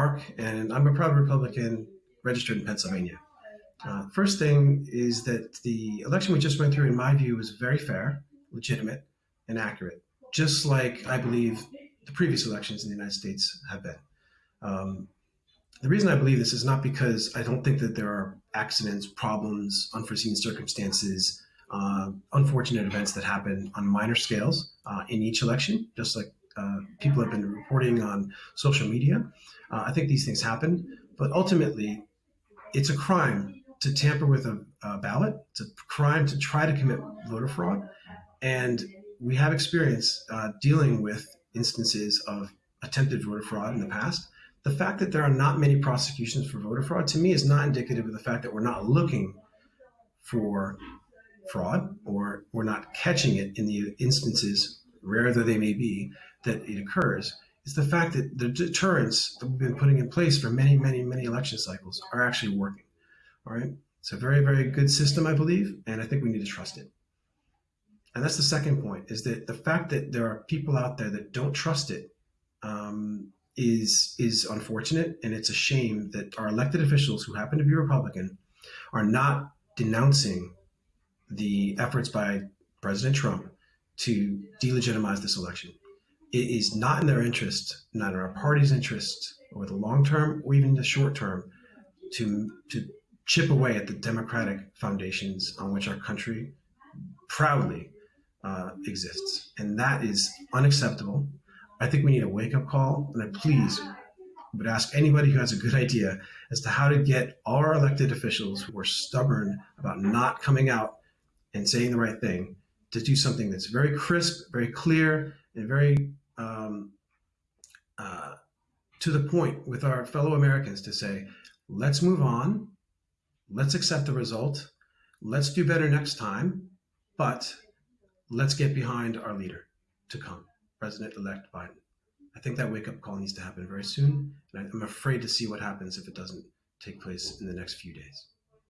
Mark, and I'm a proud Republican registered in Pennsylvania. Uh, first thing is that the election we just went through, in my view, was very fair, legitimate, and accurate, just like I believe the previous elections in the United States have been. Um, the reason I believe this is not because I don't think that there are accidents, problems, unforeseen circumstances, uh, unfortunate events that happen on minor scales uh, in each election, just like uh, people have been reporting on social media. Uh, I think these things happen, but ultimately, it's a crime to tamper with a, a, ballot. It's a crime to try to commit voter fraud, and we have experience uh, dealing with instances of attempted voter fraud in the past. The fact that there are not many prosecutions for voter fraud to me is not indicative of the fact that we're not looking for fraud or we're not catching it in the instances, rare though they may be, that it occurs. Is the fact that the deterrents that we've been putting in place for many, many, many election cycles are actually working. All right. It's a very, very good system, I believe, and I think we need to trust it. And that's the second point is that the fact that there are people out there that don't trust it um, is is unfortunate, and it's a shame that our elected officials who happen to be Republican are not denouncing the efforts by President Trump to delegitimize this election. It is not in their interest, not in our party's interest, over the long term or even the short term, to to chip away at the democratic foundations on which our country proudly uh, exists, and that is unacceptable. I think we need a wake up call, and I please would ask anybody who has a good idea as to how to get our elected officials who are stubborn about not coming out and saying the right thing to do something that's very crisp, very clear, and very um, uh, to the point with our fellow Americans to say, let's move on, let's accept the result, let's do better next time, but let's get behind our leader to come, President-elect Biden. I think that wake-up call needs to happen very soon, and I'm afraid to see what happens if it doesn't take place in the next few days.